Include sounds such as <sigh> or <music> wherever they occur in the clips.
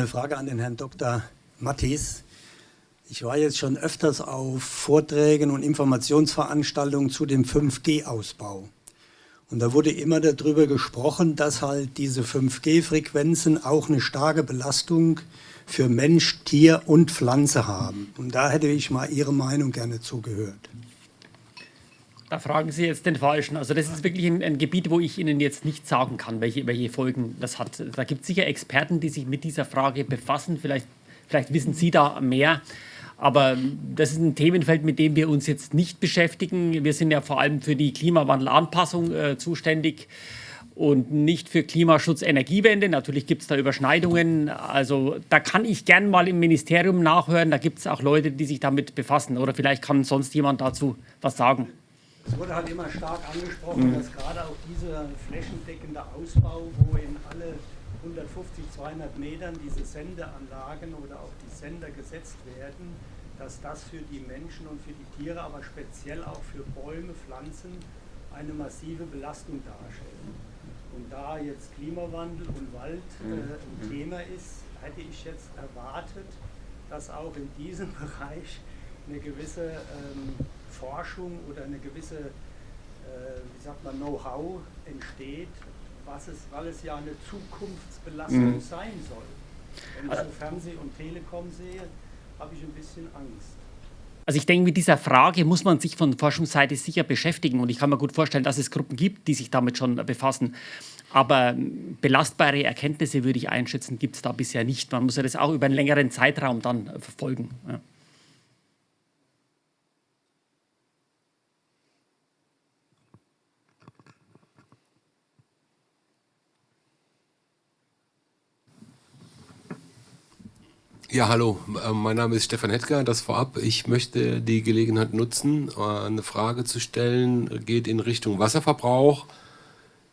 Eine Frage an den Herrn Dr. Mattis. Ich war jetzt schon öfters auf Vorträgen und Informationsveranstaltungen zu dem 5G-Ausbau. Und da wurde immer darüber gesprochen, dass halt diese 5G-Frequenzen auch eine starke Belastung für Mensch, Tier und Pflanze haben. Und da hätte ich mal Ihre Meinung gerne zugehört. Da fragen Sie jetzt den Falschen. Also das ist wirklich ein, ein, Gebiet, wo ich Ihnen jetzt nicht sagen kann, welche, welche Folgen das hat. Da gibt es sicher Experten, die sich mit dieser Frage befassen. Vielleicht, vielleicht wissen Sie da mehr. Aber das ist ein Themenfeld, mit dem wir uns jetzt nicht beschäftigen. Wir sind ja vor allem für die Klimawandelanpassung äh, zuständig und nicht für Klimaschutz, Energiewende. Natürlich gibt es da Überschneidungen. Also da kann ich gern mal im Ministerium nachhören. Da gibt es auch Leute, die sich damit befassen. Oder vielleicht kann sonst jemand dazu was sagen. Es wurde halt immer stark angesprochen, mhm. dass gerade auch dieser flächendeckende Ausbau, wo in alle 150, 200 Metern diese Sendeanlagen oder auch die Sender gesetzt werden, dass das für die Menschen und für die Tiere, aber speziell auch für Bäume, Pflanzen eine massive Belastung darstellt. Und da jetzt Klimawandel und Wald äh, mhm. ein mhm. Thema ist, hätte ich jetzt erwartet, dass auch in diesem <laughs> Bereich eine gewisse ähm, Forschung oder eine gewisse, äh, wie sagt man, Know-how entsteht, was es, weil es ja eine Zukunftsbelastung mhm. sein soll. Wenn ich so Fernseh und Telekom sehe, habe ich ein bisschen Angst. Also ich denke, mit dieser Frage muss man sich von Forschungsseite sicher beschäftigen und ich kann mir gut vorstellen, dass es Gruppen gibt, die sich damit schon befassen. Aber belastbare Erkenntnisse würde ich einschätzen, gibt es da bisher nicht. Man muss ja das auch über einen längeren Zeitraum dann verfolgen. Ja. Ja, hallo, äh, mein Name ist Stefan Hetker, das vorab. Ich möchte die Gelegenheit nutzen, äh, eine Frage zu stellen, geht in Richtung Wasserverbrauch.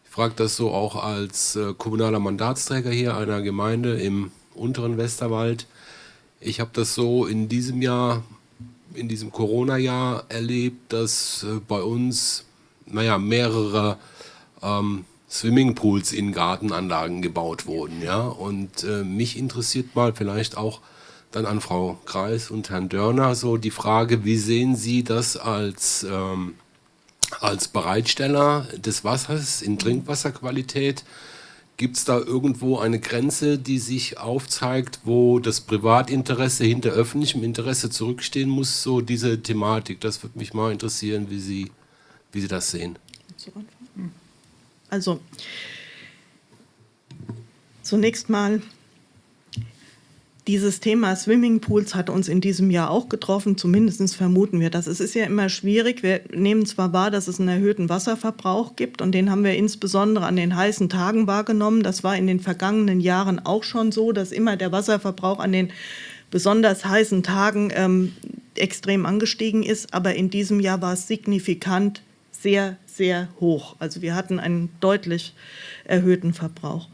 Ich frage das so auch als äh, kommunaler Mandatsträger hier einer Gemeinde im unteren Westerwald. Ich habe das so in diesem Jahr, in diesem Corona-Jahr erlebt, dass bei uns, naja, mehrere ähm, Swimmingpools in Gartenanlagen gebaut wurden. Ja? Und äh, mich interessiert mal vielleicht auch dann an Frau Kreis und Herrn Dörner so die Frage, wie sehen Sie das als, ähm, als Bereitsteller des Wassers in Trinkwasserqualität? Gibt es da irgendwo eine Grenze, die sich aufzeigt, wo das Privatinteresse hinter öffentlichem Interesse zurückstehen muss? So diese Thematik, das würde mich mal interessieren, wie Sie, wie Sie das sehen. Also zunächst mal, dieses Thema Swimmingpools hat uns in diesem Jahr auch getroffen, zumindest vermuten wir das. Es ist ja immer schwierig, wir nehmen zwar wahr, dass es einen erhöhten Wasserverbrauch gibt und den haben wir insbesondere an den heißen Tagen wahrgenommen. Das war in den vergangenen Jahren auch schon so, dass immer der Wasserverbrauch an den besonders heißen Tagen ähm, extrem angestiegen ist, aber in diesem Jahr war es signifikant sehr, sehr hoch. Also wir hatten einen deutlich erhöhten Verbrauch.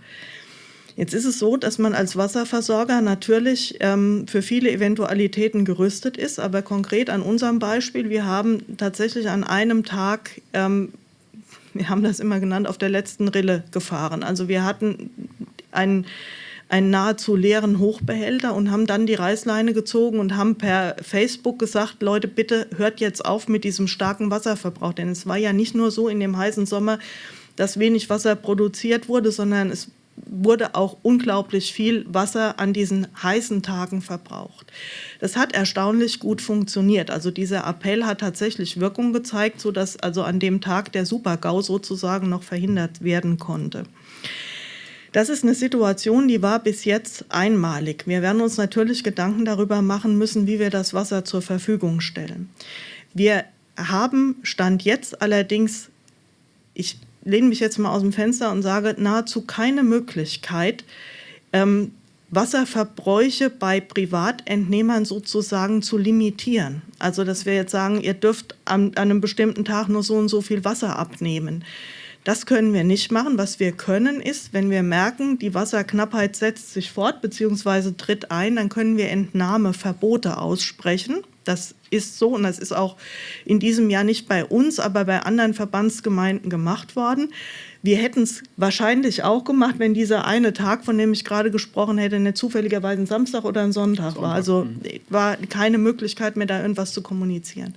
Jetzt ist es so, dass man als Wasserversorger natürlich ähm, für viele Eventualitäten gerüstet ist, aber konkret an unserem Beispiel, wir haben tatsächlich an einem Tag, ähm, wir haben das immer genannt, auf der letzten Rille gefahren. Also wir hatten einen einen nahezu leeren Hochbehälter und haben dann die Reißleine gezogen und haben per Facebook gesagt, Leute, bitte hört jetzt auf mit diesem starken Wasserverbrauch. Denn es war ja nicht nur so in dem heißen Sommer, dass wenig Wasser produziert wurde, sondern es wurde auch unglaublich viel Wasser an diesen heißen Tagen verbraucht. Das hat erstaunlich gut funktioniert. Also dieser Appell hat tatsächlich Wirkung gezeigt, sodass also an dem Tag der Supergau sozusagen noch verhindert werden konnte. Das ist eine Situation, die war bis jetzt einmalig. Wir werden uns natürlich Gedanken darüber machen müssen, wie wir das Wasser zur Verfügung stellen. Wir haben Stand jetzt allerdings, ich lehne mich jetzt mal aus dem Fenster und sage, nahezu keine Möglichkeit, ähm, Wasserverbräuche bei Privatentnehmern sozusagen zu limitieren. Also dass wir jetzt sagen, ihr dürft an, an einem bestimmten Tag nur so und so viel Wasser abnehmen. Das können wir nicht machen. Was wir können, ist, wenn wir merken, die Wasserknappheit setzt sich fort bzw. tritt ein, dann können wir Entnahmeverbote aussprechen. Das ist so und das ist auch in diesem Jahr nicht bei uns, aber bei anderen Verbandsgemeinden gemacht worden. Wir hätten es wahrscheinlich auch gemacht, wenn dieser eine Tag, von dem ich gerade gesprochen hätte, nicht zufälligerweise ein Samstag oder ein Sonntag, Sonntag. war. Also mhm. war keine Möglichkeit mehr, da irgendwas zu kommunizieren.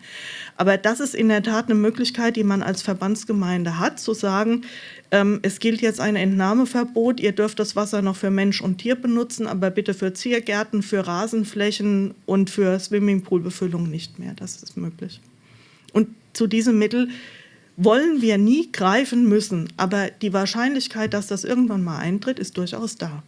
Aber das ist in der Tat eine Möglichkeit, die man als Verbandsgemeinde hat, zu sagen, ähm, es gilt jetzt ein Entnahmeverbot, ihr dürft das Wasser noch für Mensch und Tier benutzen, aber bitte für Ziergärten, für Rasenflächen und für Swimmingpoolbefüllung nicht mehr. Das ist möglich. Und zu diesem Mittel wollen wir nie greifen müssen, aber die Wahrscheinlichkeit, dass das irgendwann mal eintritt, ist durchaus da.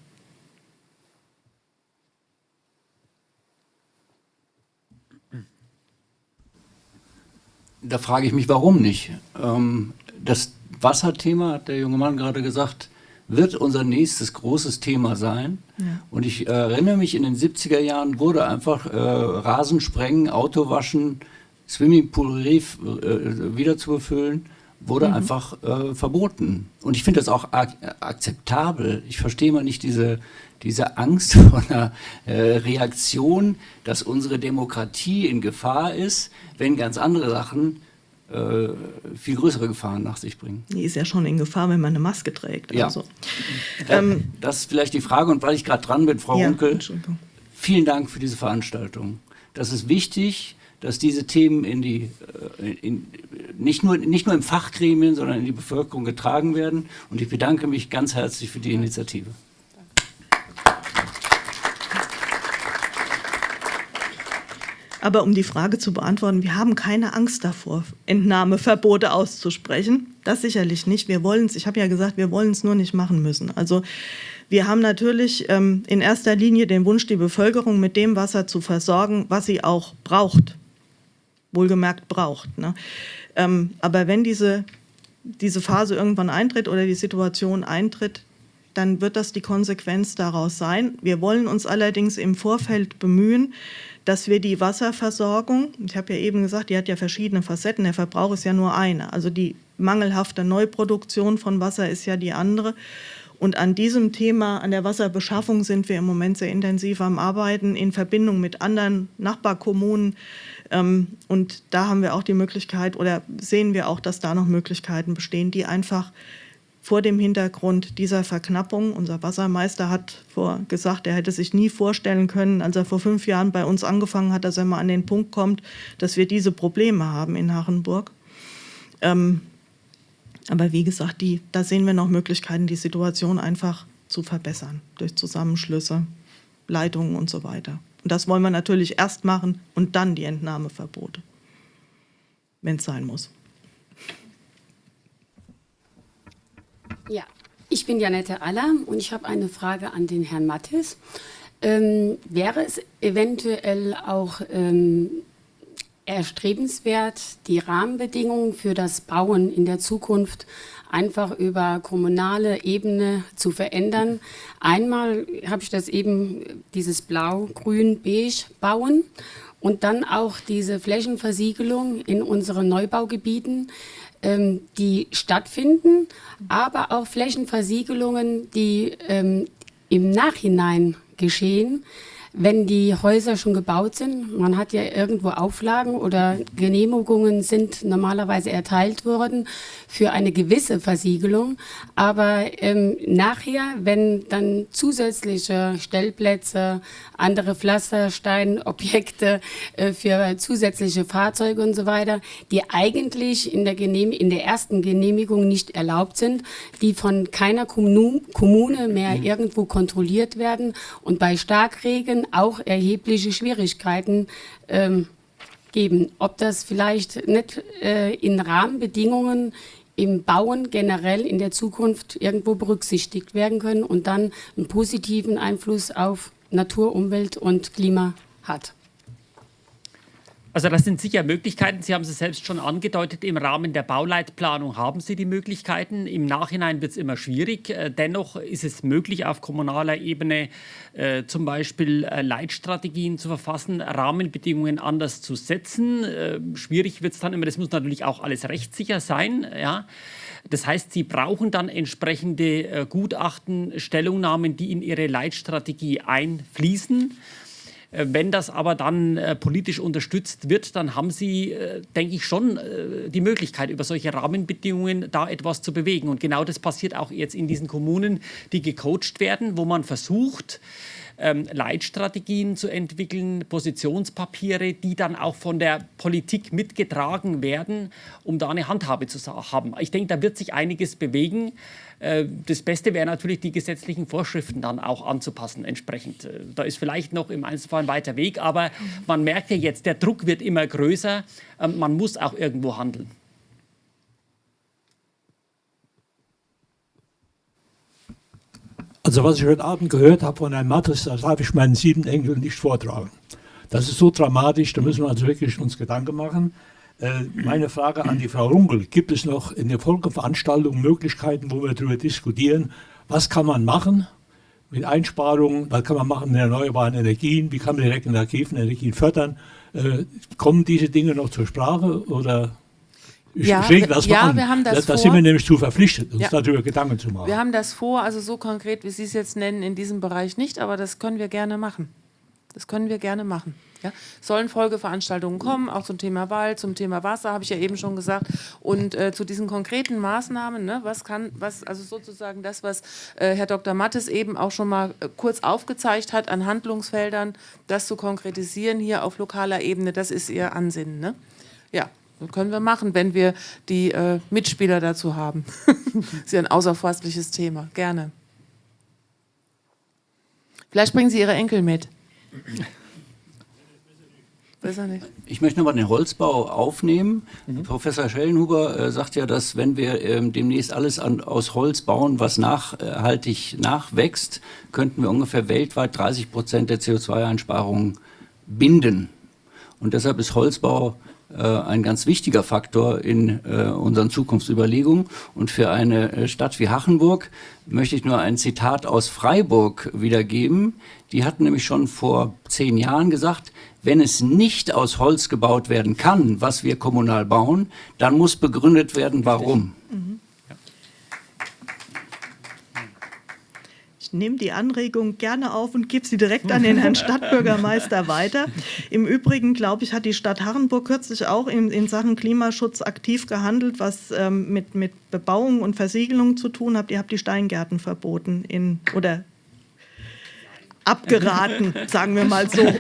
Da frage ich mich, warum nicht? Ähm, das Wasserthema, hat der junge Mann gerade gesagt, wird unser nächstes großes Thema sein. Ja. Und ich erinnere mich, in den 70er Jahren wurde einfach äh, Rasensprengen, Autowaschen, Swimmingpool-Reef äh, wieder zu befüllen wurde mhm. einfach äh, verboten. Und ich finde das auch ak akzeptabel. Ich verstehe mal nicht diese, diese Angst <laughs> vor einer äh, Reaktion, dass unsere Demokratie in Gefahr ist, wenn ganz andere Sachen äh, viel größere Gefahren nach sich bringen. Die ist ja schon in Gefahr, wenn man eine Maske trägt. Ja. Also. Ähm, das ist vielleicht die Frage. Und weil ich gerade dran bin, Frau ja, Runkel, vielen Dank für diese Veranstaltung. Das ist wichtig dass diese Themen in die, äh, in, nicht, nur, nicht nur im Fachgremien, sondern in die Bevölkerung getragen werden. Und ich bedanke mich ganz herzlich für die Initiative. Aber um die Frage zu beantworten, wir haben keine Angst davor, Entnahmeverbote auszusprechen. Das sicherlich nicht. Wir wollen es, ich habe ja gesagt, wir wollen es nur nicht machen müssen. Also wir haben natürlich ähm, in erster Linie den Wunsch, die Bevölkerung mit dem Wasser zu versorgen, was sie auch braucht wohlgemerkt braucht. Ne? Ähm, aber wenn diese, diese Phase irgendwann eintritt oder die Situation eintritt, dann wird das die Konsequenz daraus sein. Wir wollen uns allerdings im Vorfeld bemühen, dass wir die Wasserversorgung, ich habe ja eben gesagt, die hat ja verschiedene Facetten, der Verbrauch ist ja nur eine, also die mangelhafte Neuproduktion von Wasser ist ja die andere. Und an diesem Thema, an der Wasserbeschaffung sind wir im Moment sehr intensiv am Arbeiten in Verbindung mit anderen Nachbarkommunen, ähm, und da haben wir auch die Möglichkeit oder sehen wir auch, dass da noch Möglichkeiten bestehen, die einfach vor dem Hintergrund dieser Verknappung, unser Wassermeister hat vor gesagt, er hätte sich nie vorstellen können, als er vor fünf Jahren bei uns angefangen hat, dass er mal an den Punkt kommt, dass wir diese Probleme haben in Hachenburg. Ähm, aber wie gesagt, die, da sehen wir noch Möglichkeiten, die Situation einfach zu verbessern durch Zusammenschlüsse, Leitungen und so weiter. Und das wollen wir natürlich erst machen und dann die Entnahmeverbote, wenn es sein muss. Ja, ich bin Janette Aller und ich habe eine Frage an den Herrn Mattes. Ähm, wäre es eventuell auch ähm, erstrebenswert, die Rahmenbedingungen für das Bauen in der Zukunft einfach über kommunale Ebene zu verändern. Einmal habe ich das eben, dieses Blau, Grün, Beige bauen und dann auch diese Flächenversiegelung in unseren Neubaugebieten, ähm, die stattfinden, aber auch Flächenversiegelungen, die ähm, im Nachhinein geschehen, wenn die Häuser schon gebaut sind. Man hat ja irgendwo Auflagen oder Genehmigungen sind normalerweise erteilt worden für eine gewisse Versiegelung. Aber ähm, nachher, wenn dann zusätzliche Stellplätze, andere Pflastersteinobjekte äh, für zusätzliche Fahrzeuge und so weiter, die eigentlich in der, Genehm in der ersten Genehmigung nicht erlaubt sind, die von keiner Kommune mehr mhm. irgendwo kontrolliert werden und bei Starkregen auch erhebliche Schwierigkeiten ähm, geben. Ob das vielleicht nicht äh, in Rahmenbedingungen im Bauen generell in der Zukunft irgendwo berücksichtigt werden können und dann einen positiven Einfluss auf Natur, Umwelt und Klima hat. Also das sind sicher Möglichkeiten. Sie haben es selbst schon angedeutet, im Rahmen der Bauleitplanung haben Sie die Möglichkeiten. Im Nachhinein wird es immer schwierig. Äh, dennoch ist es möglich, auf kommunaler Ebene äh, zum Beispiel äh, Leitstrategien zu verfassen, Rahmenbedingungen anders zu setzen. Schwierig wird es dann immer, das muss natürlich auch alles rechtssicher sein. Ja. Das heißt, Sie brauchen dann entsprechende Gutachten, Stellungnahmen, die in Ihre Leitstrategie einfließen. Äh, wenn das aber dann äh, politisch unterstützt wird, dann haben Sie, äh, denke ich, schon die Möglichkeit, über solche Rahmenbedingungen da etwas zu bewegen. Und genau das passiert auch jetzt in diesen Kommunen, die gecoacht werden, wo man versucht, ähm, Leitstrategien zu entwickeln, Positionspapiere, die dann auch von der Politik mitgetragen werden, um da eine Handhabe zu haben. Ich denke, da wird sich einiges bewegen. Äh, das Beste wäre natürlich, die gesetzlichen Vorschriften dann auch anzupassen entsprechend. Äh, da ist vielleicht noch im Einzelfall ein weiter Weg, aber man merkt ja jetzt, der Druck wird immer größer. Ähm, man muss auch irgendwo handeln. Also was ich heute Abend gehört habe von Herrn Mattes, das darf ich meinen sieben Enkeln nicht vortragen. Das ist so dramatisch, da müssen wir also wirklich uns Gedanken machen. Äh, meine Frage an die Frau Runkel, gibt es noch in der Folgeveranstaltung Möglichkeiten, wo wir darüber diskutieren, was kann man machen mit Einsparungen, was kann man machen mit erneuerbaren Energien, wie kann man die regenerativen Energien fördern? Äh, kommen diese Dinge noch zur Sprache oder ich ja, das ja, mal an. wir haben das da, da sind wir nämlich zu verpflichtet, uns Ja. darüber Gedanken zu machen. Wir haben das vor, also so konkret, wie Sie es jetzt nennen, in diesem Bereich nicht, aber das können wir gerne machen. Das können wir gerne machen. Ja? Sollen Folgeveranstaltungen kommen, auch zum Thema Wald, zum Thema Wasser, habe ich ja eben schon gesagt. Und äh, zu diesen konkreten Maßnahmen, ne, was kann, was, also sozusagen das, was äh, Herr Dr. Mattes eben auch schon mal äh, kurz aufgezeigt hat an Handlungsfeldern, das zu konkretisieren hier auf lokaler Ebene, das ist Ihr Ansinnen. Ne? Ja, das können wir machen, wenn wir die äh, Mitspieler dazu haben. das <laughs> ist ja ein außerforstliches Thema. Gerne. Vielleicht bringen Sie Ihre Enkel mit. <laughs> Besser nicht. Ich möchte nochmal den Holzbau aufnehmen. Professor Schellenhuber äh, sagt ja, dass wenn wir ähm, demnächst alles an, aus Holz bauen, was nachhaltig nachwächst, könnten wir ungefähr weltweit 30 Prozent der CO2-Einsparungen binden. Und deshalb ist Holzbau ein ganz wichtiger Faktor in äh, unseren Zukunftsüberlegungen. Und für eine äh, Stadt wie Hachenburg möchte ich nur ein Zitat aus Freiburg wiedergeben. Die hatten nämlich schon vor zehn Jahren gesagt, wenn es nicht aus Holz gebaut werden kann, was wir kommunal bauen, dann muss begründet werden, warum. Ich nehme die Anregung gerne auf und gebe sie direkt an den Herrn <laughs> Stadtbürgermeister weiter. Im Übrigen, glaube ich, hat die Stadt Harrenburg kürzlich auch in, in Sachen Klimaschutz aktiv gehandelt, was ähm, mit, mit Bebauung und Versiegelung zu tun hat. Ihr habt die Steingärten verboten in, oder abgeraten, <laughs> sagen wir mal so. <laughs>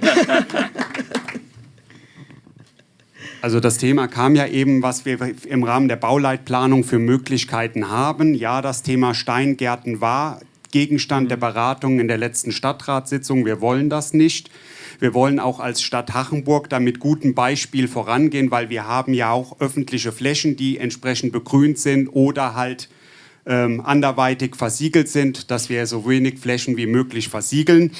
Also das Thema kam ja eben, was wir im Rahmen der Bauleitplanung für Möglichkeiten haben. Ja, das Thema Steingärten war Gegenstand der Beratung in der letzten Stadtratssitzung. Wir wollen das nicht. Wir wollen auch als Stadt Hachenburg da mit gutem Beispiel vorangehen, weil wir haben ja auch öffentliche Flächen, die entsprechend begrünt sind oder halt ähm, anderweitig versiegelt sind, dass wir so wenig Flächen wie möglich versiegeln.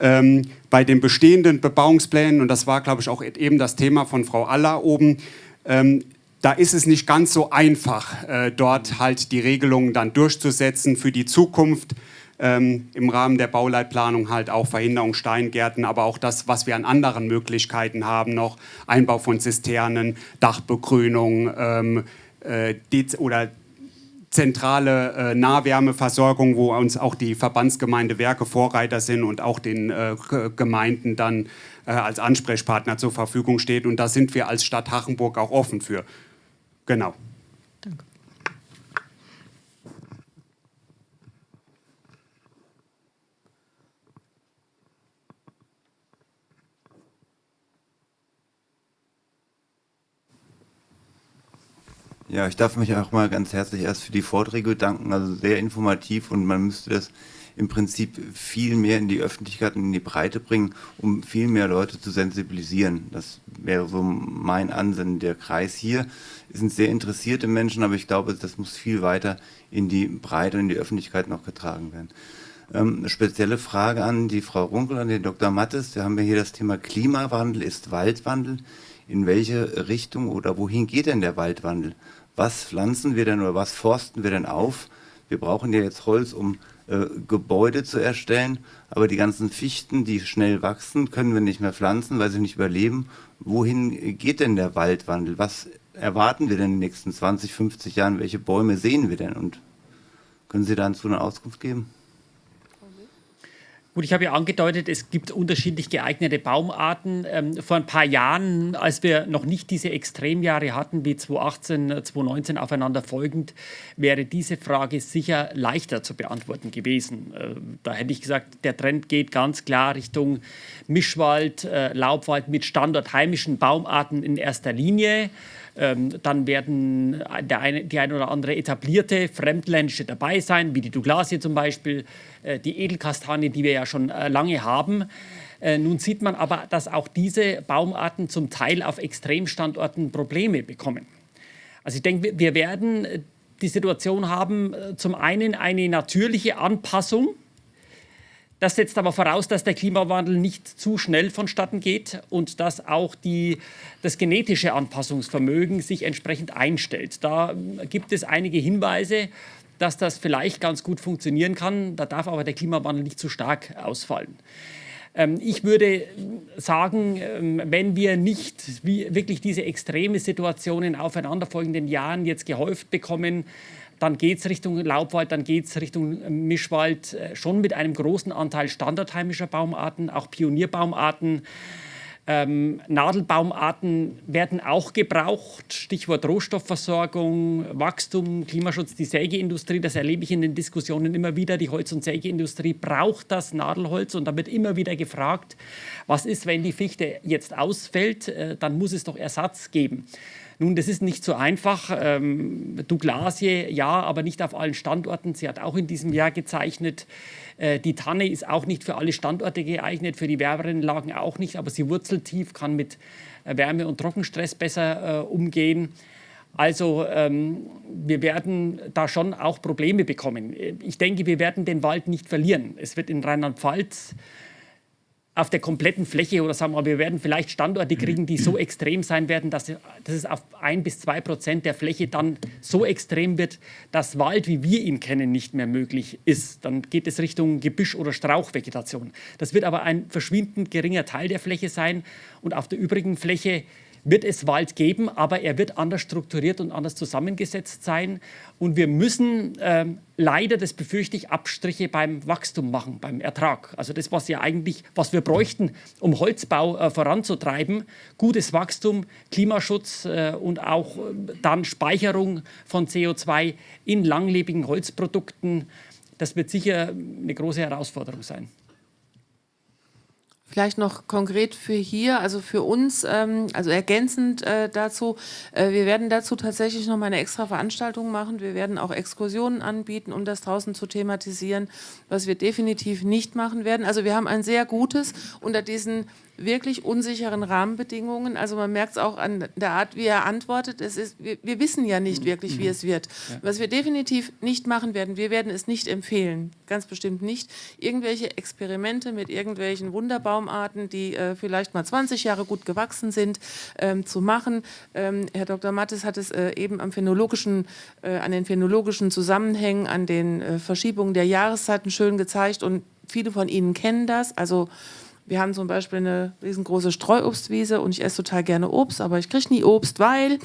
Ähm, bei den bestehenden Bebauungsplänen, und das war, glaube ich, auch eben das Thema von Frau Aller oben, ähm, da ist es nicht ganz so einfach, äh, dort halt die Regelungen dann durchzusetzen für die Zukunft. Ähm, Im Rahmen der Bauleitplanung halt auch Verhinderung Steingärten, aber auch das, was wir an anderen Möglichkeiten haben, noch Einbau von Zisternen, Dachbegrünung ähm, äh, oder zentrale äh, Nahwärmeversorgung, wo uns auch die Verbandsgemeinde Werke Vorreiter sind und auch den äh, Gemeinden dann äh, als Ansprechpartner zur Verfügung steht. Und da sind wir als Stadt Hachenburg auch offen für. Genau. Ja, ich darf mich auch mal ganz herzlich erst für die Vorträge bedanken. Also sehr informativ und man müsste das im Prinzip viel mehr in die Öffentlichkeit und in die Breite bringen, um viel mehr Leute zu sensibilisieren. Das wäre so mein Ansinnen. Der Kreis hier sind sehr interessierte Menschen, aber ich glaube, das muss viel weiter in die Breite und in die Öffentlichkeit noch getragen werden. Ähm, spezielle Frage an die Frau Runkel, an den Dr. Mattes. Wir haben ja hier das Thema Klimawandel ist Waldwandel. In welche Richtung oder wohin geht denn der Waldwandel? Was pflanzen wir denn oder was forsten wir denn auf? Wir brauchen ja jetzt Holz, um äh, Gebäude zu erstellen, aber die ganzen Fichten, die schnell wachsen, können wir nicht mehr pflanzen, weil sie nicht überleben. Wohin geht denn der Waldwandel? Was erwarten wir denn in den nächsten 20, 50 Jahren? Welche Bäume sehen wir denn? Und können Sie dazu eine Auskunft geben? Gut, ich habe ja angedeutet, es gibt unterschiedlich geeignete Baumarten. Ähm, vor ein paar Jahren, als wir noch nicht diese Extremjahre hatten, wie 2018, 2019 aufeinander folgend, wäre diese Frage sicher leichter zu beantworten gewesen. Äh, da hätte ich gesagt, der Trend geht ganz klar Richtung Mischwald, äh, Laubwald mit standortheimischen Baumarten in erster Linie. Ähm, dann werden der eine, die ein oder andere etablierte Fremdländische dabei sein, wie die Douglasie zum Beispiel, äh, die Edelkastanie, die wir ja schon äh, lange haben. Äh, nun sieht man aber, dass auch diese Baumarten zum Teil auf Extremstandorten Probleme bekommen. Also ich denke, wir werden die Situation haben, zum einen eine natürliche Anpassung das setzt aber voraus, dass der Klimawandel nicht zu schnell vonstatten geht und dass auch die, das genetische Anpassungsvermögen sich entsprechend einstellt. Da gibt es einige Hinweise, dass das vielleicht ganz gut funktionieren kann. Da darf aber der Klimawandel nicht zu stark ausfallen. Ähm, ich würde sagen, ähm, wenn wir nicht wirklich diese extreme Situation in aufeinanderfolgenden Jahren jetzt gehäuft bekommen, dann geht es Richtung Laubwald, dann geht es Richtung äh, Mischwald, äh, schon mit einem großen Anteil standardheimischer Baumarten, auch Pionierbaumarten. Ähm, Nadelbaumarten werden auch gebraucht, Stichwort Rohstoffversorgung, Wachstum, Klimaschutz, die Sägeindustrie, das erlebe ich in den Diskussionen immer wieder. Die Holz- und Sägeindustrie braucht das Nadelholz und da wird immer wieder gefragt, was ist, wenn die Fichte jetzt ausfällt, äh, dann muss es doch Ersatz geben. Nun, das ist nicht so einfach. Ähm, Douglasie, ja, aber nicht auf allen Standorten. Sie hat auch in diesem Jahr gezeichnet. Äh, die Tanne ist auch nicht für alle Standorte geeignet, für die wärmeren Lagen auch nicht, aber sie wurzelt tief, kann mit äh, Wärme- und Trockenstress besser äh, umgehen. Also ähm, wir werden da schon auch Probleme bekommen. Ich denke, wir werden den Wald nicht verlieren. Es wird in Rheinland-Pfalz auf der kompletten Fläche oder sagen wir mal, wir werden vielleicht Standorte kriegen, die so extrem sein werden, dass, dass es auf ein bis zwei Prozent der Fläche dann so extrem wird, dass Wald, wie wir ihn kennen, nicht mehr möglich ist. Dann geht es Richtung Gebüsch- oder Strauchvegetation. Das wird aber ein verschwindend geringer Teil der Fläche sein und auf der übrigen Fläche wird es Wald geben, aber er wird anders strukturiert und anders zusammengesetzt sein. Und wir müssen ähm, leider, das befürchte ich, Abstriche beim Wachstum machen, beim Ertrag. Also das, was ja eigentlich, was wir bräuchten, um Holzbau äh, voranzutreiben, gutes Wachstum, Klimaschutz äh, und auch äh, dann Speicherung von CO2 in langlebigen Holzprodukten, das wird sicher eine große Herausforderung sein. Vielleicht noch konkret für hier, also für uns, ähm, also ergänzend äh, dazu, äh, wir werden dazu tatsächlich noch mal eine extra Veranstaltung machen. Wir werden auch Exkursionen anbieten, um das draußen zu thematisieren, was wir definitiv nicht machen werden. Also wir haben ein sehr gutes unter diesen wirklich unsicheren Rahmenbedingungen. Also man merkt es auch an der Art, wie er antwortet. Es ist, wir, wir wissen ja nicht wirklich, wie es wird. Ja. Was wir definitiv nicht machen werden, wir werden es nicht empfehlen, ganz bestimmt nicht, irgendwelche Experimente mit irgendwelchen Wunderbaumarten, die äh, vielleicht mal 20 Jahre gut gewachsen sind, ähm, zu machen. Ähm, Herr Dr. Mattes hat es äh, eben am phänologischen, äh, an den phänologischen Zusammenhängen, an den äh, Verschiebungen der Jahreszeiten schön gezeigt und viele von Ihnen kennen das. Also wir haben zum Beispiel eine riesengroße Streuobstwiese und ich esse total gerne Obst, aber ich kriege nie Obst, weil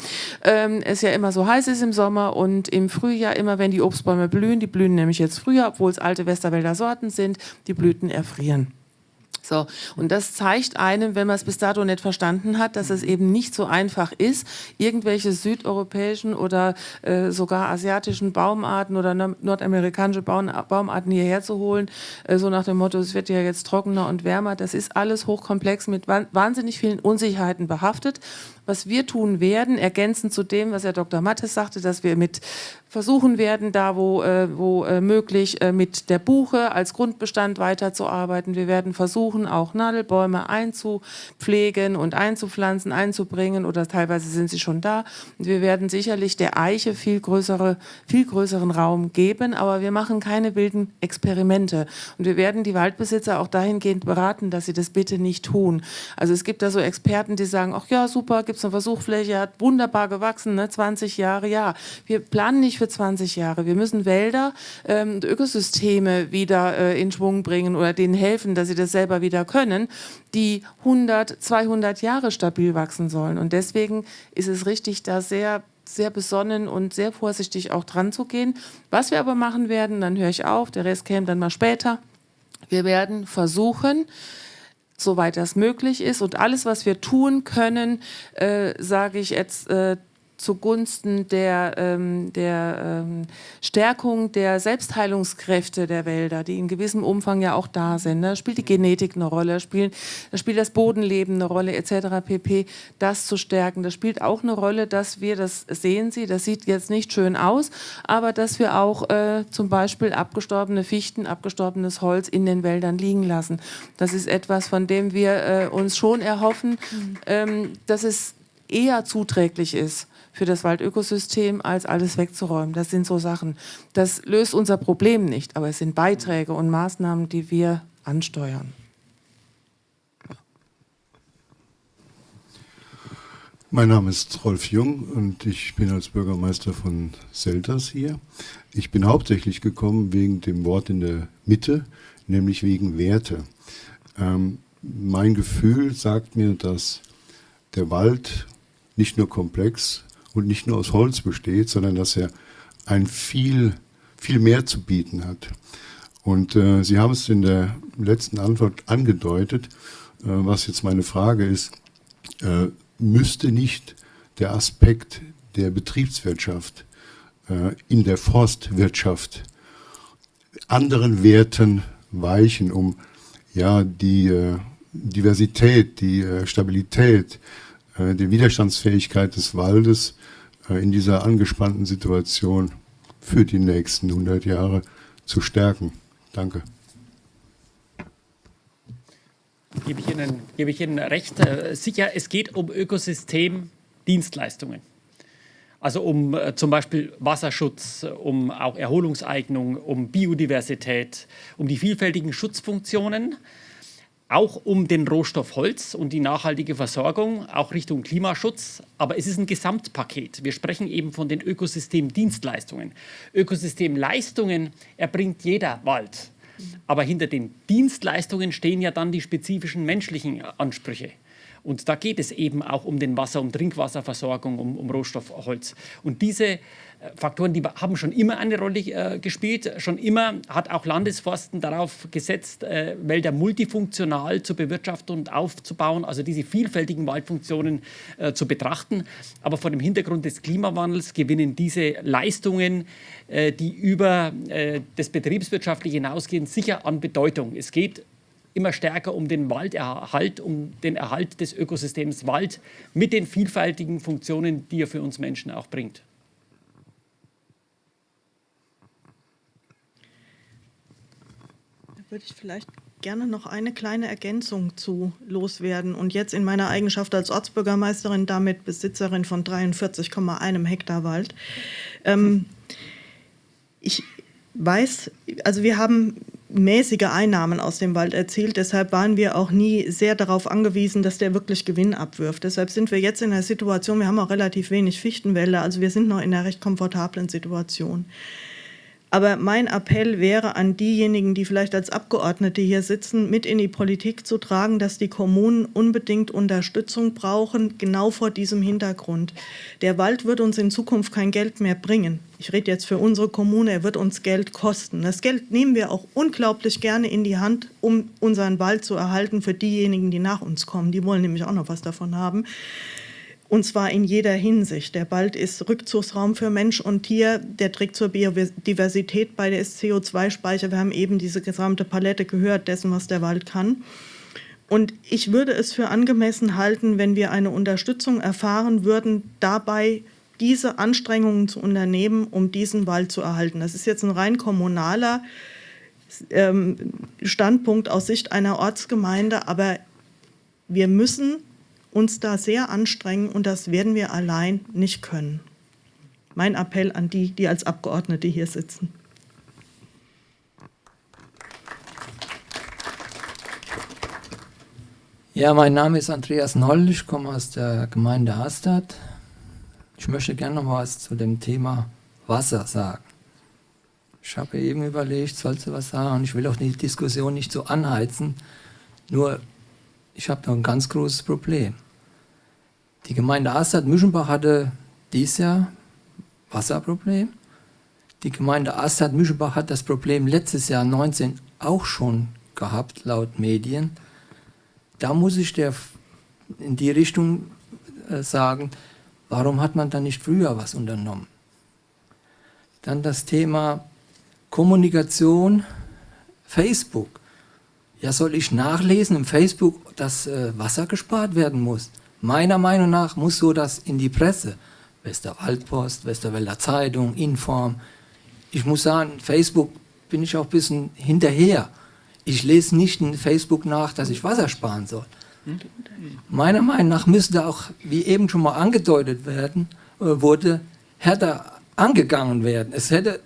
ähm, es ja immer so heiß ist im Sommer und im Frühjahr immer, wenn die Obstbäume blühen, die blühen nämlich jetzt früher, obwohl es alte Westerwälder Sorten sind, die Blüten erfrieren. So, und das zeigt einem, wenn man es bis dato nicht verstanden hat, dass es eben nicht so einfach ist, irgendwelche südeuropäischen oder äh, sogar asiatischen Baumarten oder nordamerikanische Baumarten hierher zu holen, äh, so nach dem Motto, es wird ja jetzt trockener und wärmer. Das ist alles hochkomplex mit wahnsinnig vielen Unsicherheiten behaftet was wir tun werden, ergänzend zu dem, was Herr Dr. Mattes sagte, dass wir mit versuchen werden, da wo, äh, wo äh, möglich, äh, mit der Buche als Grundbestand weiterzuarbeiten. Wir werden versuchen, auch Nadelbäume einzupflegen und einzupflanzen, einzubringen oder teilweise sind sie schon da. Und wir werden sicherlich der Eiche viel, größere, viel größeren Raum geben, aber wir machen keine wilden Experimente. Und wir werden die Waldbesitzer auch dahingehend beraten, dass sie das bitte nicht tun. Also es gibt da so Experten, die sagen, ach ja, super, gibt es eine Versuchfläche, hat wunderbar gewachsen, ne? 20 Jahre, ja. Wir planen nicht für 20 Jahre. Wir müssen Wälder ähm, Ökosysteme wieder äh, in Schwung bringen oder denen helfen, dass sie das selber wieder können, die 100, 200 Jahre stabil wachsen sollen. Und deswegen ist es richtig, da sehr sehr besonnen und sehr vorsichtig auch dran zu gehen. Was wir aber machen werden, dann höre ich auf, der Rest käme dann mal später, Wir werden versuchen, soweit das möglich ist. Und alles, was wir tun können, äh, sage ich jetzt, äh, zugunsten der, ähm, der ähm, Stärkung der Selbstheilungskräfte der Wälder, die in gewissem Umfang ja auch da sind. Da ne? spielt die Genetik eine Rolle, spielt, da spielt das Bodenleben eine Rolle etc. pp. Das zu stärken. Das spielt auch eine Rolle, dass wir, das sehen Sie, das sieht jetzt nicht schön aus, aber dass wir auch äh, zum Beispiel abgestorbene Fichten, abgestorbenes Holz in den Wäldern liegen lassen. Das ist etwas, von dem wir äh, uns schon erhoffen, mhm. ähm, dass es eher zuträglich ist für das Waldökosystem, als alles wegzuräumen. Das sind so Sachen. Das löst unser Problem nicht, aber es sind Beiträge und Maßnahmen, die wir ansteuern. Mein Name ist Rolf Jung und ich bin als Bürgermeister von Selters hier. Ich bin hauptsächlich gekommen wegen dem Wort in der Mitte, nämlich wegen Werte. Ähm, mein Gefühl sagt mir, dass der Wald nicht nur komplex, und nicht nur aus Holz besteht, sondern dass er ein viel, viel mehr zu bieten hat. Und äh, Sie haben es in der letzten Antwort angedeutet, äh, was jetzt meine Frage ist, äh, müsste nicht der Aspekt der Betriebswirtschaft äh, in der Forstwirtschaft anderen Werten weichen, um ja die äh, Diversität, die äh, Stabilität, die Widerstandsfähigkeit des Waldes äh, in dieser angespannten Situation für die nächsten 100 Jahre zu stärken. Danke. Gebe ich Ihnen, gebe ich Ihnen recht. Äh, sicher, es geht um Ökosystemdienstleistungen. Also um äh, zum Beispiel Wasserschutz, um auch Erholungseignung, um Biodiversität, um die vielfältigen Schutzfunktionen auch um den Rohstoff Holz und die nachhaltige Versorgung, auch Richtung Klimaschutz. Aber es ist ein Gesamtpaket. Wir sprechen eben von den Ökosystemdienstleistungen. Ökosystemleistungen erbringt jeder Wald. Aber hinter den Dienstleistungen stehen ja dann die spezifischen menschlichen Ansprüche. Und da geht es eben auch um den Wasser, um Trinkwasserversorgung, um, um Rohstoff Holz. Und diese Faktoren, die haben schon immer eine Rolle äh, gespielt. Schon immer hat auch Landesforsten darauf gesetzt, äh, Wälder multifunktional zu bewirtschaften und aufzubauen, also diese vielfältigen Waldfunktionen äh, zu betrachten. Aber vor dem Hintergrund des Klimawandels gewinnen diese Leistungen, äh, die über äh, das Betriebswirtschaftliche hinausgehen, sicher an Bedeutung. Es geht immer stärker um den Walderhalt, um den Erhalt des Ökosystems Wald mit den vielfältigen Funktionen, die er für uns Menschen auch bringt. Würde ich vielleicht gerne noch eine kleine Ergänzung zu loswerden und jetzt in meiner Eigenschaft als Ortsbürgermeisterin, damit Besitzerin von 43,1 Hektar Wald. Ähm, ich weiß, also wir haben mäßige Einnahmen aus dem Wald erzielt. Deshalb waren wir auch nie sehr darauf angewiesen, dass der wirklich Gewinn abwirft. Deshalb sind wir jetzt in der Situation, wir haben auch relativ wenig Fichtenwälder, also wir sind noch in einer recht komfortablen Situation. Aber mein Appell wäre an diejenigen, die vielleicht als Abgeordnete hier sitzen, mit in die Politik zu tragen, dass die Kommunen unbedingt Unterstützung brauchen, genau vor diesem Hintergrund. Der Wald wird uns in Zukunft kein Geld mehr bringen. Ich rede jetzt für unsere Kommune, er wird uns Geld kosten. Das Geld nehmen wir auch unglaublich gerne in die Hand, um unseren Wald zu erhalten für diejenigen, die nach uns kommen. Die wollen nämlich auch noch was davon haben und zwar in jeder Hinsicht. Der Wald ist Rückzugsraum für Mensch und Tier, der trägt zur Biodiversität bei, der ist CO2-Speicher. Wir haben eben diese gesamte Palette gehört dessen, was der Wald kann. Und ich würde es für angemessen halten, wenn wir eine Unterstützung erfahren würden, dabei diese Anstrengungen zu unternehmen, um diesen Wald zu erhalten. Das ist jetzt ein rein kommunaler ähm, Standpunkt aus Sicht einer Ortsgemeinde, aber wir müssen uns da sehr anstrengen und das werden wir allein nicht können. Mein Appell an die, die als Abgeordnete hier sitzen. Ja, mein Name ist Andreas Noll, ich komme aus der Gemeinde Hastad. Ich möchte gerne noch was zu dem Thema Wasser sagen. Ich habe eben überlegt, sollst du was sagen? Und ich will auch die Diskussion nicht so anheizen. Nur ich habe noch ein ganz großes Problem. Die Gemeinde Astad-Müschenbach hatte dieses Jahr Wasserproblem. Die Gemeinde Astad-Müschenbach hat das Problem letztes Jahr 19 auch schon gehabt, laut Medien. Da muss ich der in die Richtung äh, sagen, warum hat man da nicht früher was unternommen? Dann das Thema Kommunikation, Facebook. Ja, soll ich nachlesen im Facebook, dass äh, Wasser gespart werden muss? Meiner Meinung nach muss so das in die Presse. Westerwaldpost, Westerwälder Zeitung, Inform. Ich muss sagen, Facebook bin ich auch ein bisschen hinterher. Ich lese nicht in Facebook nach, dass ich Wasser sparen soll. Meiner Meinung nach müsste auch, wie eben schon mal angedeutet werden, äh, wurde, härter angegangen werden. Es hätte,